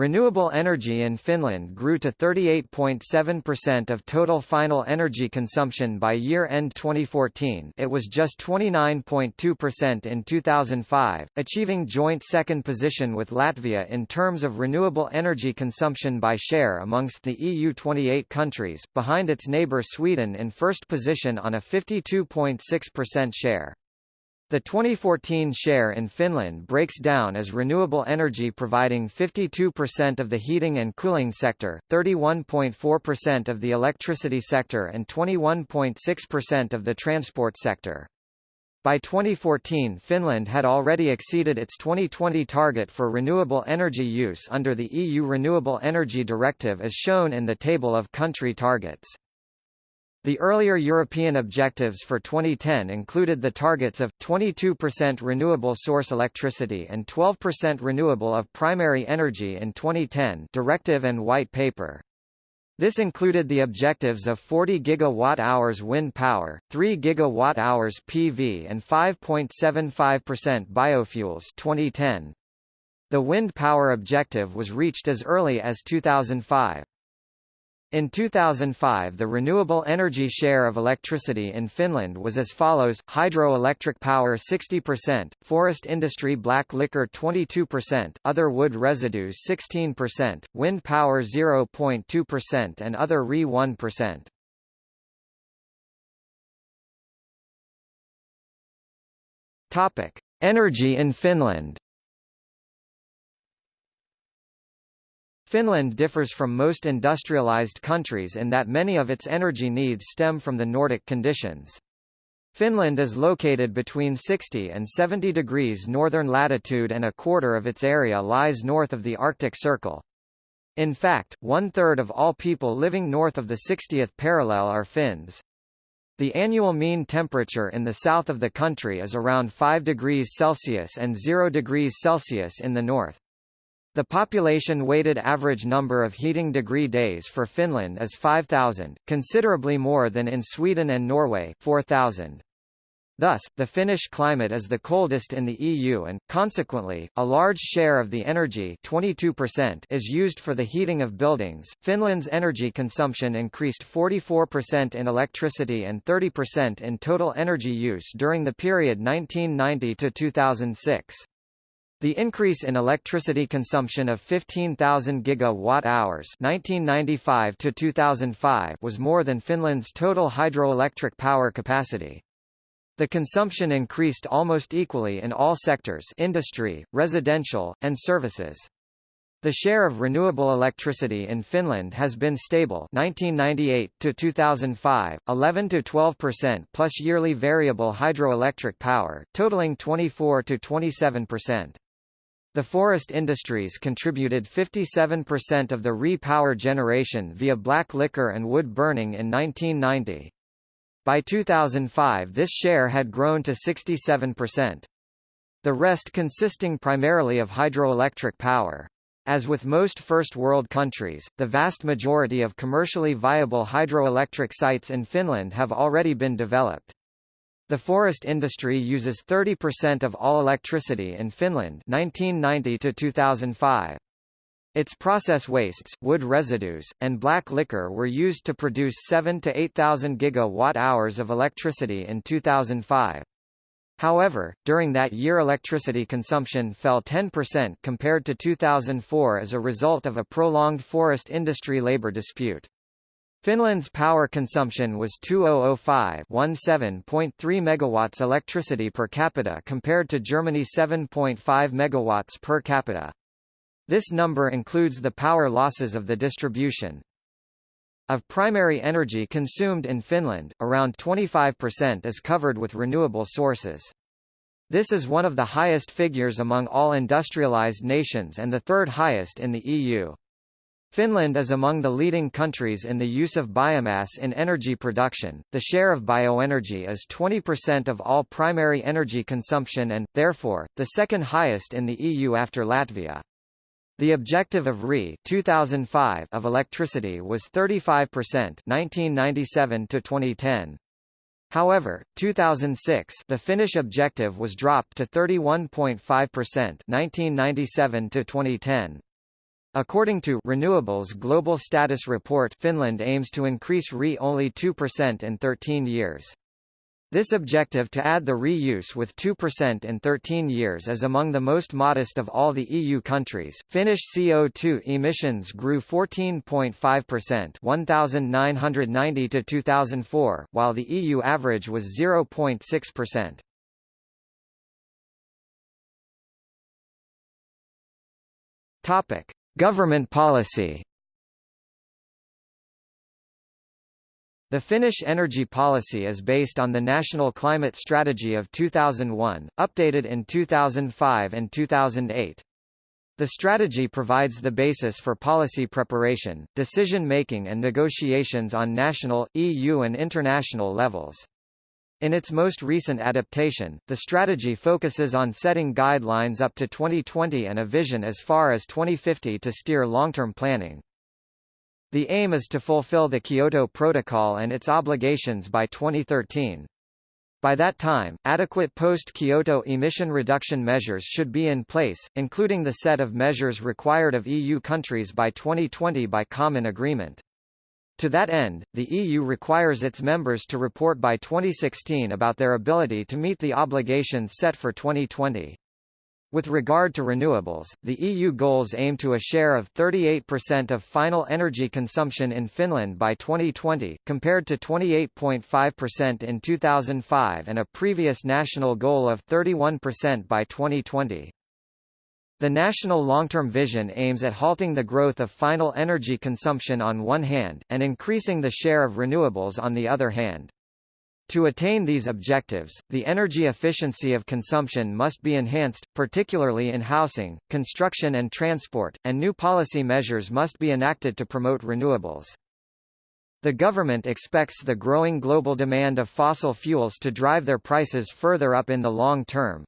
Renewable energy in Finland grew to 38.7% of total final energy consumption by year-end 2014 it was just 29.2% in 2005, achieving joint second position with Latvia in terms of renewable energy consumption by share amongst the EU 28 countries, behind its neighbour Sweden in first position on a 52.6% share. The 2014 share in Finland breaks down as renewable energy providing 52% of the heating and cooling sector, 31.4% of the electricity sector and 21.6% of the transport sector. By 2014 Finland had already exceeded its 2020 target for renewable energy use under the EU Renewable Energy Directive as shown in the table of country targets. The earlier European objectives for 2010 included the targets of 22% renewable source electricity and 12% renewable of primary energy in 2010 Directive and White Paper. This included the objectives of 40 gigawatt-hours wind power, 3 gigawatt-hours PV and 5.75% biofuels 2010. The wind power objective was reached as early as 2005. In 2005 the renewable energy share of electricity in Finland was as follows, hydroelectric power 60%, forest industry black liquor 22%, other wood residues 16%, wind power 0.2% and other RE 1%. Topic: Energy in Finland Finland differs from most industrialized countries in that many of its energy needs stem from the Nordic conditions. Finland is located between 60 and 70 degrees northern latitude and a quarter of its area lies north of the Arctic Circle. In fact, one-third of all people living north of the 60th parallel are Finns. The annual mean temperature in the south of the country is around 5 degrees Celsius and 0 degrees Celsius in the north. The population-weighted average number of heating degree days for Finland is 5,000, considerably more than in Sweden and Norway 4,000. Thus, the Finnish climate is the coldest in the EU and, consequently, a large share of the energy 22% is used for the heating of buildings. Finland's energy consumption increased 44% in electricity and 30% in total energy use during the period 1990 to 2006. The increase in electricity consumption of 15,000 gigawatt-hours (1995 to 2005) was more than Finland's total hydroelectric power capacity. The consumption increased almost equally in all sectors industry, residential, and services. The share of renewable electricity in Finland has been stable 1998 to 2005, 11 to 12% plus yearly variable hydroelectric power, totaling 24 to 27%. The forest industries contributed 57% of the re-power generation via black liquor and wood burning in 1990. By 2005 this share had grown to 67%. The rest consisting primarily of hydroelectric power. As with most First World countries, the vast majority of commercially viable hydroelectric sites in Finland have already been developed. The forest industry uses 30% of all electricity in Finland 1990 to 2005. Its process wastes, wood residues, and black liquor were used to produce 7 to 8,000 gigawatt-hours of electricity in 2005. However, during that year electricity consumption fell 10% compared to 2004 as a result of a prolonged forest industry labor dispute. Finland's power consumption was 2005 17.3 megawatts electricity per capita compared to Germany's 7.5 megawatts per capita. This number includes the power losses of the distribution. Of primary energy consumed in Finland, around 25% is covered with renewable sources. This is one of the highest figures among all industrialized nations and the third highest in the EU. Finland is among the leading countries in the use of biomass in energy production. The share of bioenergy is 20% of all primary energy consumption and, therefore, the second highest in the EU after Latvia. The objective of RE 2005 of electricity was 35% 1997 to 2010. However, 2006 the Finnish objective was dropped to 31.5% 1997 to 2010. According to Renewables Global Status Report Finland aims to increase RE only 2% in 13 years. This objective to add the reuse with 2% in 13 years is among the most modest of all the EU countries. Finnish CO2 emissions grew 14.5% 1990 to 2004, while the EU average was 0.6%. Topic: Government policy. The Finnish energy policy is based on the National Climate Strategy of 2001, updated in 2005 and 2008. The strategy provides the basis for policy preparation, decision-making and negotiations on national, EU and international levels. In its most recent adaptation, the strategy focuses on setting guidelines up to 2020 and a vision as far as 2050 to steer long-term planning. The aim is to fulfill the Kyoto Protocol and its obligations by 2013. By that time, adequate post-Kyoto emission reduction measures should be in place, including the set of measures required of EU countries by 2020 by common agreement. To that end, the EU requires its members to report by 2016 about their ability to meet the obligations set for 2020. With regard to renewables, the EU goals aim to a share of 38% of final energy consumption in Finland by 2020, compared to 28.5% in 2005 and a previous national goal of 31% by 2020. The national long-term vision aims at halting the growth of final energy consumption on one hand, and increasing the share of renewables on the other hand. To attain these objectives, the energy efficiency of consumption must be enhanced, particularly in housing, construction and transport, and new policy measures must be enacted to promote renewables. The government expects the growing global demand of fossil fuels to drive their prices further up in the long term.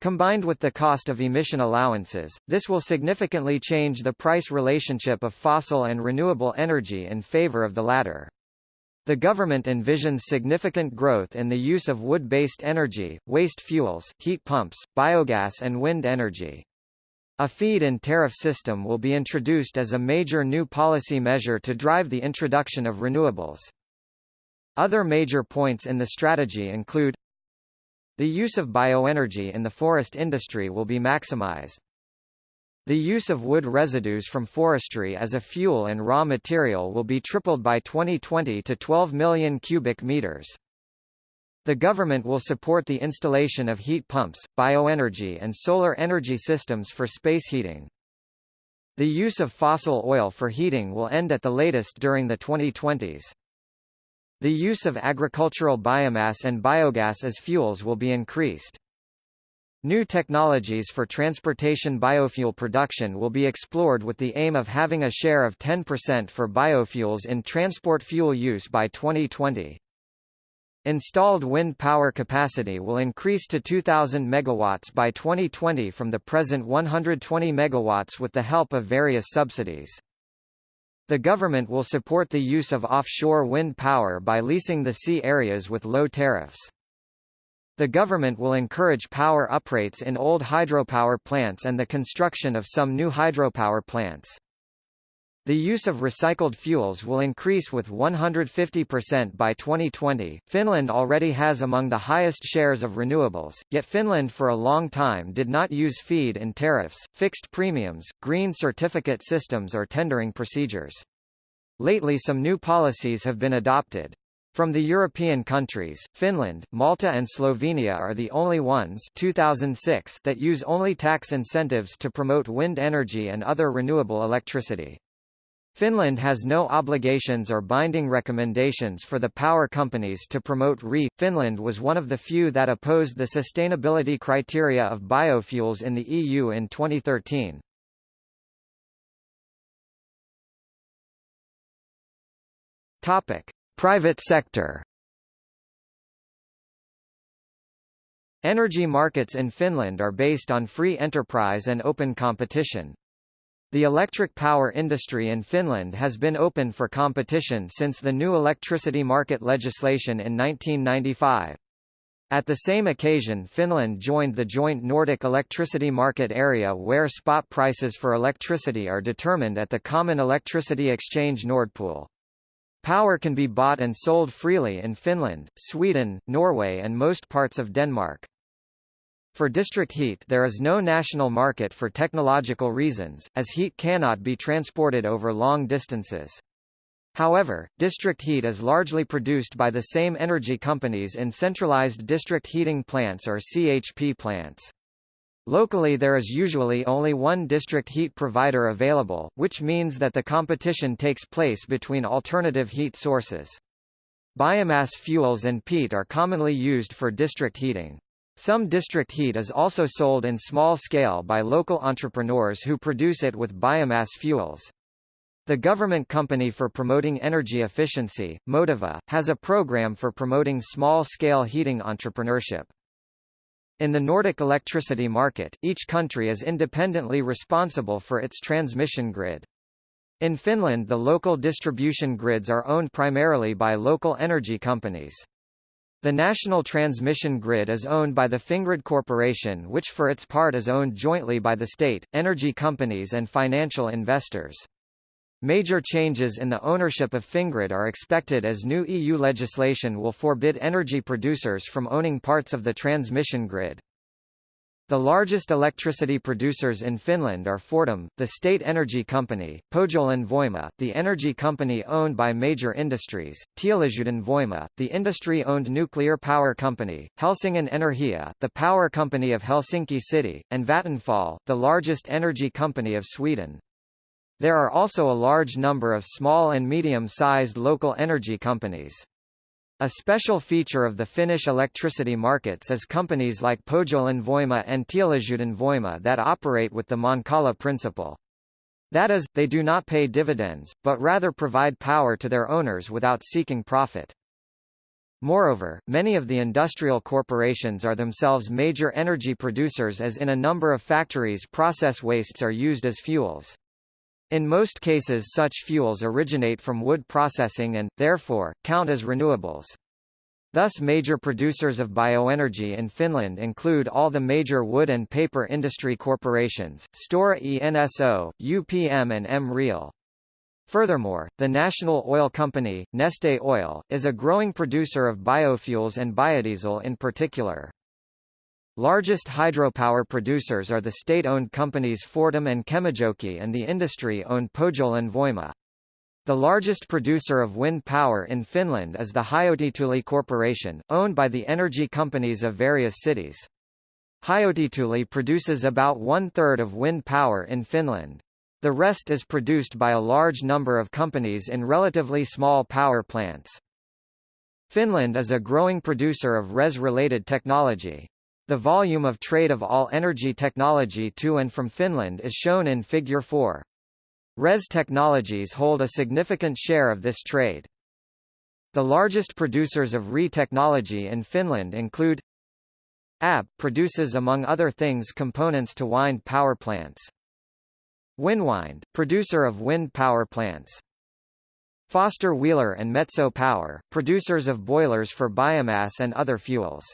Combined with the cost of emission allowances, this will significantly change the price relationship of fossil and renewable energy in favor of the latter. The government envisions significant growth in the use of wood-based energy, waste fuels, heat pumps, biogas and wind energy. A feed-in tariff system will be introduced as a major new policy measure to drive the introduction of renewables. Other major points in the strategy include the use of bioenergy in the forest industry will be maximized. The use of wood residues from forestry as a fuel and raw material will be tripled by 2020 to 12 million cubic meters. The government will support the installation of heat pumps, bioenergy and solar energy systems for space heating. The use of fossil oil for heating will end at the latest during the 2020s. The use of agricultural biomass and biogas as fuels will be increased. New technologies for transportation biofuel production will be explored with the aim of having a share of 10% for biofuels in transport fuel use by 2020. Installed wind power capacity will increase to 2000 megawatts by 2020 from the present 120 megawatts with the help of various subsidies. The government will support the use of offshore wind power by leasing the sea areas with low tariffs. The government will encourage power uprates in old hydropower plants and the construction of some new hydropower plants. The use of recycled fuels will increase with 150% by 2020. Finland already has among the highest shares of renewables, yet Finland for a long time did not use feed-in tariffs, fixed premiums, green certificate systems or tendering procedures. Lately some new policies have been adopted. From the European countries, Finland, Malta and Slovenia are the only ones 2006 that use only tax incentives to promote wind energy and other renewable electricity. Finland has no obligations or binding recommendations for the power companies to promote RE. Finland was one of the few that opposed the sustainability criteria of biofuels in the EU in 2013. Topic: Private sector Energy markets in Finland are based on free enterprise and open competition. The electric power industry in Finland has been open for competition since the new electricity market legislation in 1995. At the same occasion Finland joined the joint Nordic electricity market area where spot prices for electricity are determined at the common electricity exchange Nordpool. Power can be bought and sold freely in Finland, Sweden, Norway and most parts of Denmark. For district heat there is no national market for technological reasons, as heat cannot be transported over long distances. However, district heat is largely produced by the same energy companies in centralized district heating plants or CHP plants. Locally there is usually only one district heat provider available, which means that the competition takes place between alternative heat sources. Biomass fuels and peat are commonly used for district heating. Some district heat is also sold in small scale by local entrepreneurs who produce it with biomass fuels. The government company for promoting energy efficiency, Motiva, has a program for promoting small-scale heating entrepreneurship. In the Nordic electricity market, each country is independently responsible for its transmission grid. In Finland the local distribution grids are owned primarily by local energy companies. The national transmission grid is owned by the Fingrid Corporation which for its part is owned jointly by the state, energy companies and financial investors. Major changes in the ownership of Fingrid are expected as new EU legislation will forbid energy producers from owning parts of the transmission grid. The largest electricity producers in Finland are Fortum, the state energy company, Pohjolan Voima, the energy company owned by major industries, Teollisuuden Voima, the industry-owned nuclear power company, Helsingin Energia, the power company of Helsinki City, and Vattenfall, the largest energy company of Sweden. There are also a large number of small and medium-sized local energy companies. A special feature of the Finnish electricity markets is companies like Pohjolan Voima and Teollisuuden Voima that operate with the Mankala principle. That is, they do not pay dividends, but rather provide power to their owners without seeking profit. Moreover, many of the industrial corporations are themselves major energy producers as in a number of factories process wastes are used as fuels. In most cases such fuels originate from wood processing and, therefore, count as renewables. Thus major producers of bioenergy in Finland include all the major wood and paper industry corporations, Stora Enso, UPM and M Real. Furthermore, the national oil company, Neste Oil, is a growing producer of biofuels and biodiesel in particular. Largest hydropower producers are the state-owned companies Fortum and Kemijoki and the industry-owned Pohjolan Voima. The largest producer of wind power in Finland is the Hyötytuuli Corporation, owned by the energy companies of various cities. Hyötytuuli produces about one-third of wind power in Finland. The rest is produced by a large number of companies in relatively small power plants. Finland is a growing producer of RES-related technology. The volume of trade of all energy technology to and from Finland is shown in Figure 4. RES technologies hold a significant share of this trade. The largest producers of RE technology in Finland include AB produces among other things components to wind power plants. Winwind, producer of wind power plants. Foster Wheeler and Metso Power, producers of boilers for biomass and other fuels.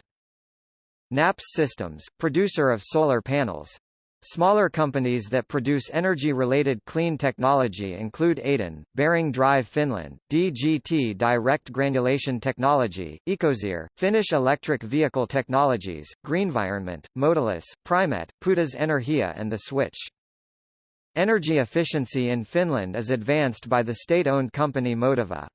Naps Systems, producer of solar panels. Smaller companies that produce energy-related clean technology include Aidon, Bearing Drive Finland, DGT Direct Granulation Technology, Ecosir, Finnish Electric Vehicle Technologies, Greenvironment, Motilis, Primet, Putas Energia and The Switch. Energy efficiency in Finland is advanced by the state-owned company Motiva.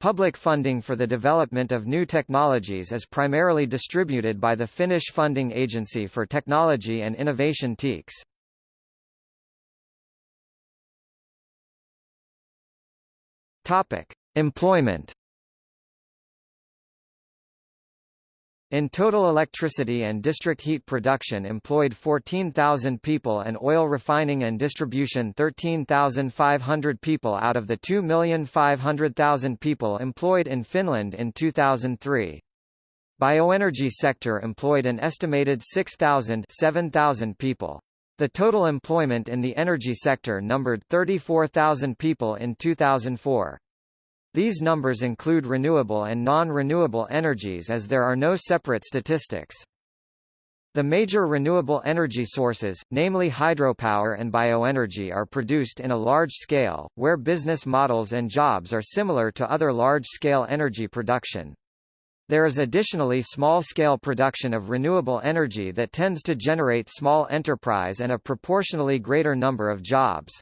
Public funding for the development of new technologies is primarily distributed by the Finnish Funding Agency for Technology and Innovation Tekes. Topic: Employment In total electricity and district heat production employed 14,000 people and oil refining and distribution 13,500 people out of the 2,500,000 people employed in Finland in 2003. Bioenergy sector employed an estimated 6,000 7,000 people. The total employment in the energy sector numbered 34,000 people in 2004. These numbers include renewable and non-renewable energies as there are no separate statistics. The major renewable energy sources, namely hydropower and bioenergy are produced in a large scale, where business models and jobs are similar to other large-scale energy production. There is additionally small-scale production of renewable energy that tends to generate small enterprise and a proportionally greater number of jobs.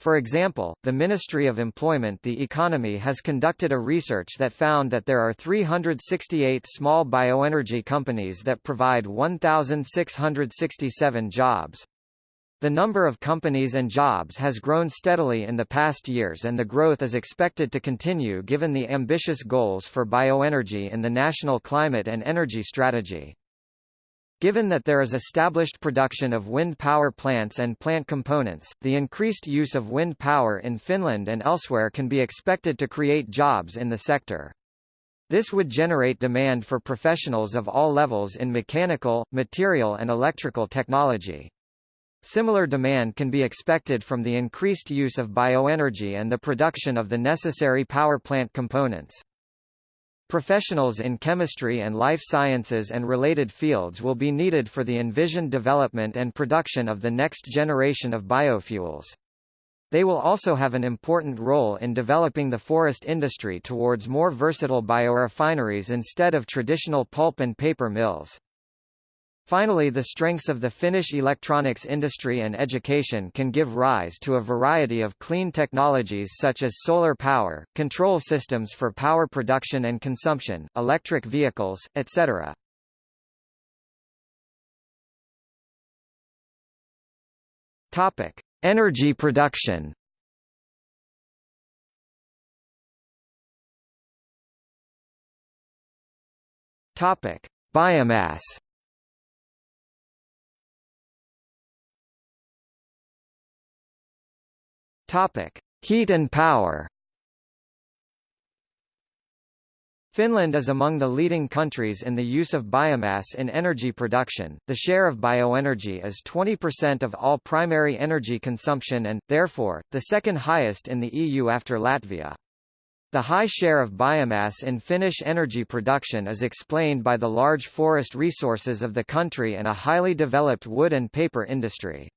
For example, the Ministry of Employment the Economy has conducted a research that found that there are 368 small bioenergy companies that provide 1,667 jobs. The number of companies and jobs has grown steadily in the past years and the growth is expected to continue given the ambitious goals for bioenergy in the National Climate and Energy Strategy. Given that there is established production of wind power plants and plant components, the increased use of wind power in Finland and elsewhere can be expected to create jobs in the sector. This would generate demand for professionals of all levels in mechanical, material and electrical technology. Similar demand can be expected from the increased use of bioenergy and the production of the necessary power plant components. Professionals in chemistry and life sciences and related fields will be needed for the envisioned development and production of the next generation of biofuels. They will also have an important role in developing the forest industry towards more versatile biorefineries instead of traditional pulp and paper mills. Finally the strengths of the Finnish electronics industry and education can give rise to a variety of clean technologies such as solar power, control systems for power production and consumption, electric vehicles, etc. Topic: Energy production. Topic: Biomass. Topic: Heat and power. Finland is among the leading countries in the use of biomass in energy production. The share of bioenergy is 20% of all primary energy consumption and, therefore, the second highest in the EU after Latvia. The high share of biomass in Finnish energy production is explained by the large forest resources of the country and a highly developed wood and paper industry.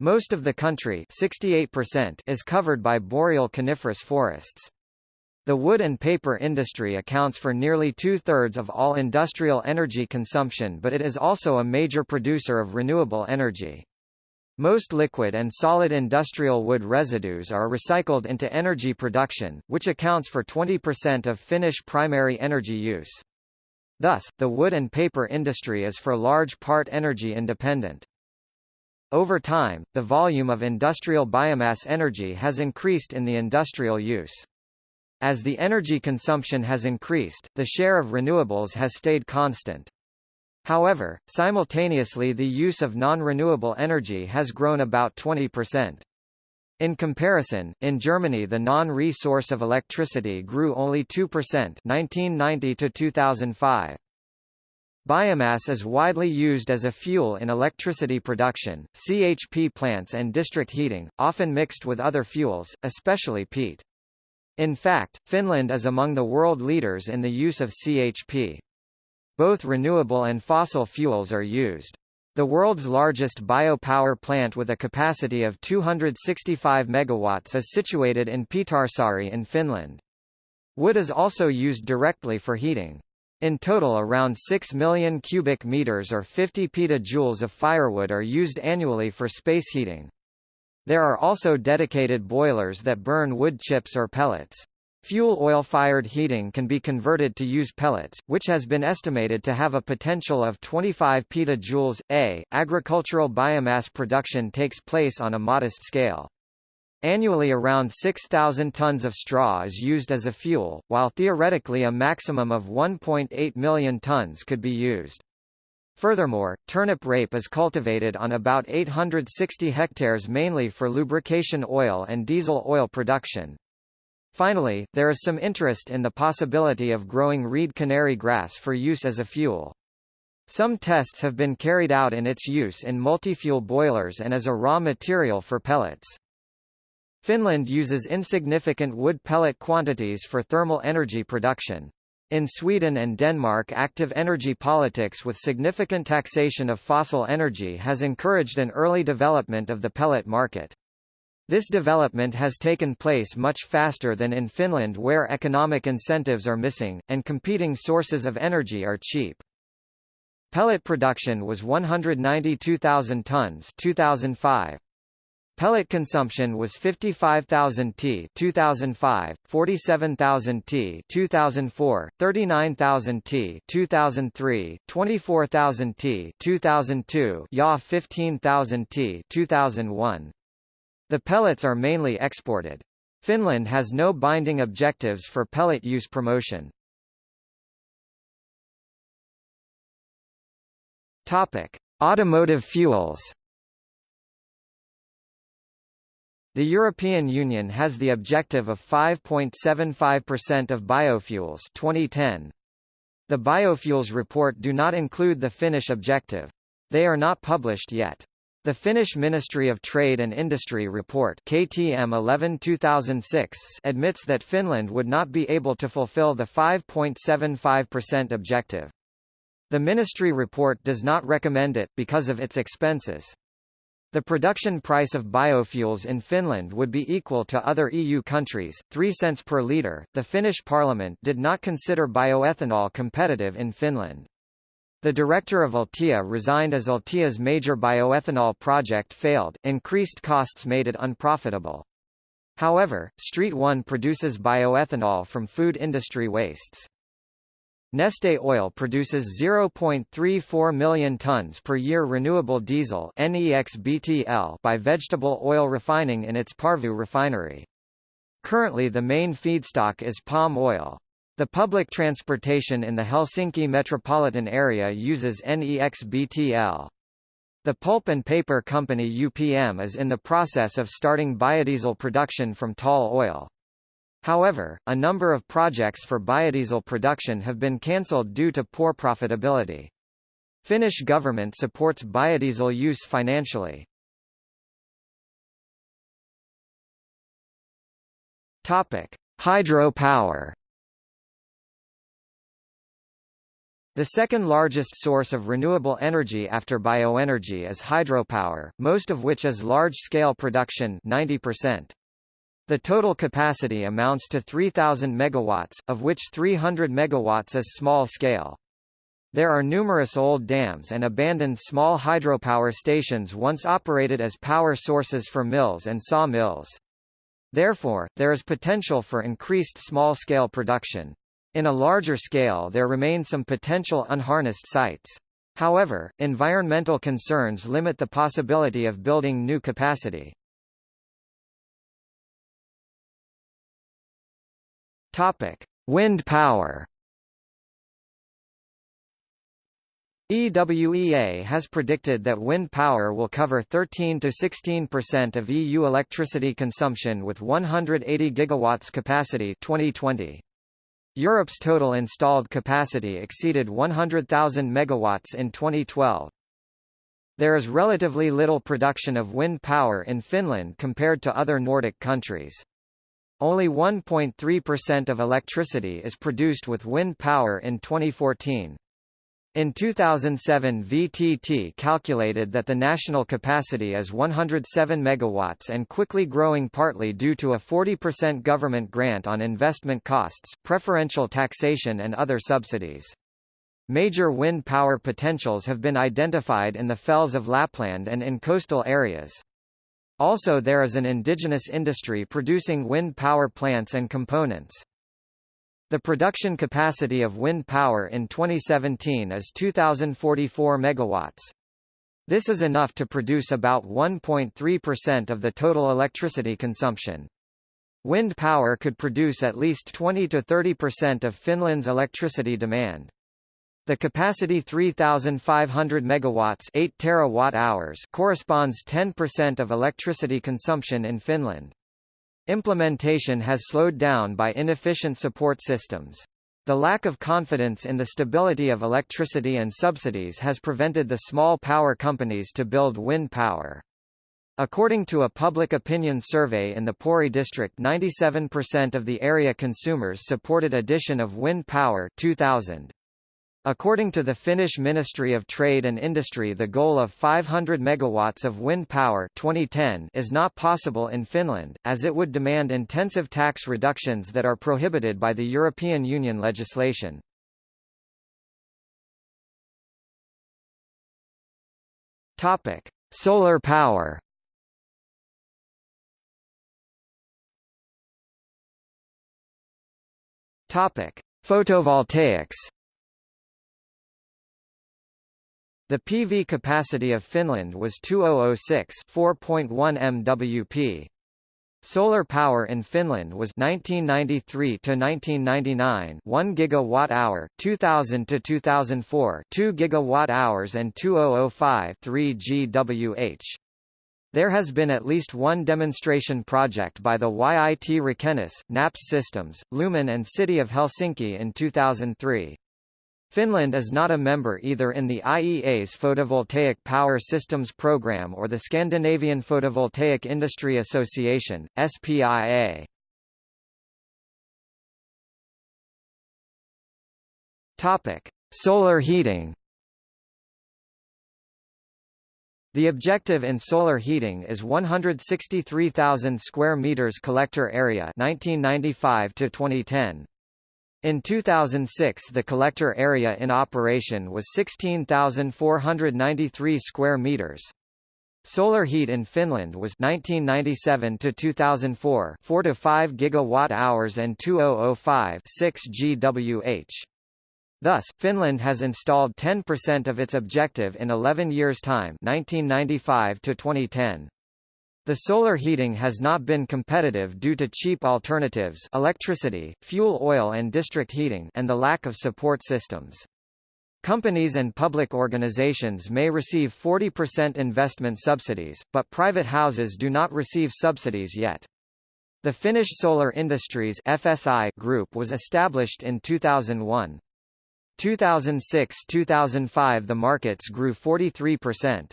Most of the country 68% is covered by boreal coniferous forests. The wood and paper industry accounts for nearly two-thirds of all industrial energy consumption but it is also a major producer of renewable energy. Most liquid and solid industrial wood residues are recycled into energy production, which accounts for 20% of Finnish primary energy use. Thus, the wood and paper industry is for large part energy independent. Over time, the volume of industrial biomass energy has increased in the industrial use. As the energy consumption has increased, the share of renewables has stayed constant. However, simultaneously the use of non-renewable energy has grown about 20%. In comparison, in Germany the non-resource of electricity grew only 2% 1990 to 2005. Biomass is widely used as a fuel in electricity production, CHP plants and district heating, often mixed with other fuels, especially peat. In fact, Finland is among the world leaders in the use of CHP. Both renewable and fossil fuels are used. The world's largest biopower plant with a capacity of 265 megawatts is situated in Pietarsaari in Finland. Wood is also used directly for heating. In total around 6 million cubic meters or 50 petajoules of firewood are used annually for space heating. There are also dedicated boilers that burn wood chips or pellets. Fuel oil-fired heating can be converted to use pellets, which has been estimated to have a potential of 25 petajoules. A. Agricultural biomass production takes place on a modest scale. Annually around 6,000 tons of straw is used as a fuel, while theoretically a maximum of 1.8 million tons could be used. Furthermore, turnip rape is cultivated on about 860 hectares mainly for lubrication oil and diesel oil production. Finally, there is some interest in the possibility of growing reed canary grass for use as a fuel. Some tests have been carried out in its use in multi-fuel boilers and as a raw material for pellets. Finland uses insignificant wood pellet quantities for thermal energy production. In Sweden and Denmark active energy politics with significant taxation of fossil energy has encouraged an early development of the pellet market. This development has taken place much faster than in Finland where economic incentives are missing, and competing sources of energy are cheap. Pellet production was 192,000 tons 2005, Pellet consumption was 55,000 t 2005, 47,000 t 2004, 39,000 t 2003, 24,000 t 2002, Ya 15,000 t 2001. The pellets are mainly exported. Finland has no binding objectives for pellet use promotion. Topic: Automotive fuels. The European Union has the objective of 5.75% of biofuels 2010. The biofuels report do not include the Finnish objective. They are not published yet. The Finnish Ministry of Trade and Industry report KTM 11-2006 admits that Finland would not be able to fulfill the 5.75% objective. The ministry report does not recommend it, because of its expenses. The production price of biofuels in Finland would be equal to other EU countries, 3 cents per litre. The Finnish parliament did not consider bioethanol competitive in Finland. The director of Altia resigned as Altia's major bioethanol project failed, increased costs made it unprofitable. However, Street 1 produces bioethanol from food industry wastes. Neste Oil produces 0.34 million tons per year renewable diesel by vegetable oil refining in its Porvoo refinery. Currently the main feedstock is palm oil. The public transportation in the Helsinki metropolitan area uses NEXBTL. The pulp and paper company UPM is in the process of starting biodiesel production from tall oil. However, a number of projects for biodiesel production have been cancelled due to poor profitability. Finnish government supports biodiesel use financially. Topic: Hydropower. The second largest source of renewable energy after bioenergy is hydropower, most of which is large-scale production 90%. The total capacity amounts to 3,000 megawatts, of which 300 megawatts is small scale. There are numerous old dams and abandoned small hydropower stations once operated as power sources for mills and sawmills. Therefore, there is potential for increased small-scale production. In a larger scale there remain some potential unharnessed sites. However, environmental concerns limit the possibility of building new capacity. Topic: Wind power. EWEA has predicted that wind power will cover 13 to 16% of EU electricity consumption with 180 gigawatts capacity 2020. Europe's total installed capacity exceeded 100,000 megawatts in 2012. There is relatively little production of wind power in Finland compared to other Nordic countries. Only 1.3% of electricity is produced with wind power in 2014. In 2007 VTT calculated that the national capacity is 107 megawatts and quickly growing partly due to a 40% government grant on investment costs, preferential taxation and other subsidies. Major wind power potentials have been identified in the fells of Lapland and in coastal areas. Also there is an indigenous industry producing wind power plants and components. The production capacity of wind power in 2017 is 2044 megawatts. This is enough to produce about 1.3% of the total electricity consumption. Wind power could produce at least 20 to 30% of Finland's electricity demand. The capacity 3500 megawatts, 8 terawatt-hours corresponds 10% of electricity consumption in Finland. Implementation has slowed down by inefficient support systems. The lack of confidence in the stability of electricity and subsidies has prevented the small power companies to build wind power. According to a public opinion survey in the Pori district 97% of the area consumers supported addition of wind power 2000. According to the Finnish Ministry of Trade and Industry the goal of 500 megawatts of wind power 2010 is not possible in Finland, as it would demand intensive tax reductions that are prohibited by the European Union legislation. Topic: Solar power. Topic: Photovoltaics. The PV capacity of Finland was 2006 4.1 MWP. Solar power in Finland was 1993 to 1999 1 gigawatt hour 2000 to 2004 2 gigawatt hours and 2005 3 GWh There has been at least one demonstration project by the YIT Rakennus, NAPS Systems, Lumen and City of Helsinki in 2003. Finland is not a member either in the IEA's Photovoltaic Power Systems Programme or the Scandinavian Photovoltaic Industry Association, SPIA. Solar heating. The objective in solar heating is 163,000 square meters collector area 1995 to 2010. In 2006 the collector area in operation was 16,493 square meters. Solar heat in Finland was 1997 to 2004 4 to 5 gigawatt hours and 2005 6 GWh. Thus, Finland has installed 10% of its objective in 11 years' time 1995 to 2010. The solar heating has not been competitive due to cheap alternatives electricity, fuel oil and district heating and the lack of support systems. Companies and public organizations may receive 40% investment subsidies, but private houses do not receive subsidies yet. The Finnish Solar Industries FSI Group was established in 2001. 2006-2005 the markets grew 43%.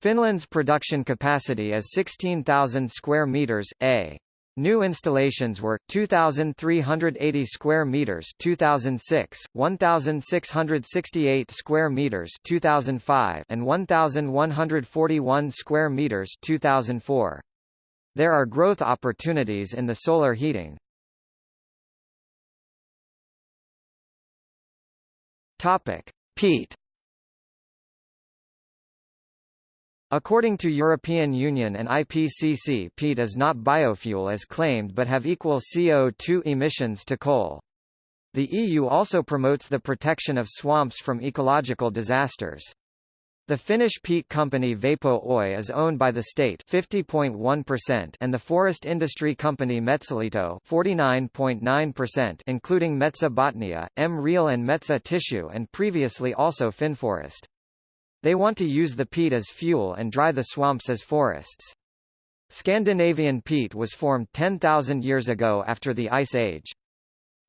Finland's production capacity is 16,000 square meters. A New installations were 2380 square meters 2006, 1668 square meters 2005 and 1141 square meters 2004. There are growth opportunities in the solar heating. Topic: Peat According to European Union and IPCC peat is not biofuel as claimed but have equal CO2 emissions to coal. The EU also promotes the protection of swamps from ecological disasters. The Finnish peat company Vapo Oy is owned by the state 50.1% and the forest industry company Metsäliitto 49.9% including Metsä Botnia, M Real and Metsä Tissue and previously also Finnforest. They want to use the peat as fuel and dry the swamps as forests. Scandinavian peat was formed 10,000 years ago after the Ice Age.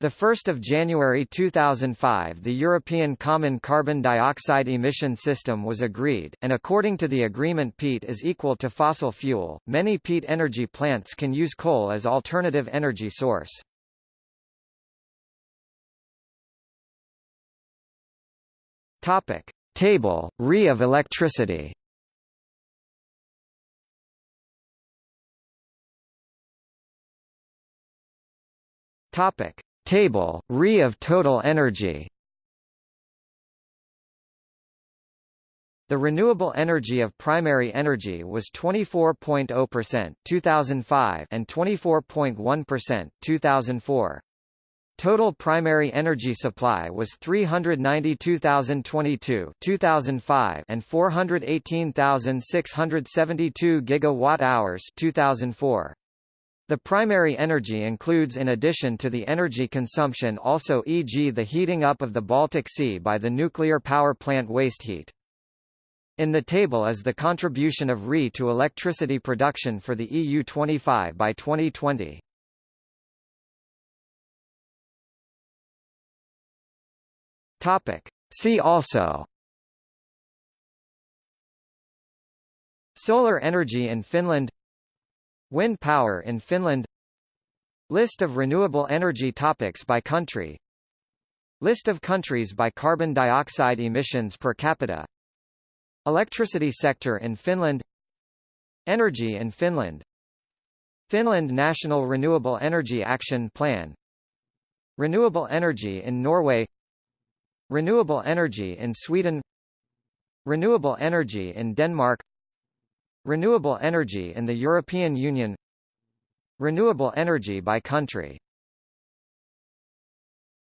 1 January 2005 the European Common Carbon Dioxide Emission System was agreed, and according to the agreement peat is equal to fossil fuel. Many peat energy plants can use coal as alternative energy source. Topic: Table, Re of electricity Topic. Table, Re of total energy The renewable energy of primary energy was 24.0% 2005 and 24.1% 2004. Total primary energy supply was 392,022 2005 and 418,672 gigawatt-hours 2004. The primary energy includes in addition to the energy consumption also e.g. the heating up of the Baltic Sea by the nuclear power plant waste heat. In the table is the contribution of RE to electricity production for the EU 25 by 2020. Topic. See also. Solar energy in Finland. Wind power in Finland. List of renewable energy topics by country. List of countries by carbon dioxide emissions per capita. Electricity sector in Finland. Energy in Finland. Finland National Renewable Energy Action Plan. Renewable energy in Norway Renewable energy in Sweden Renewable energy in Denmark Renewable energy in the European Union Renewable energy by country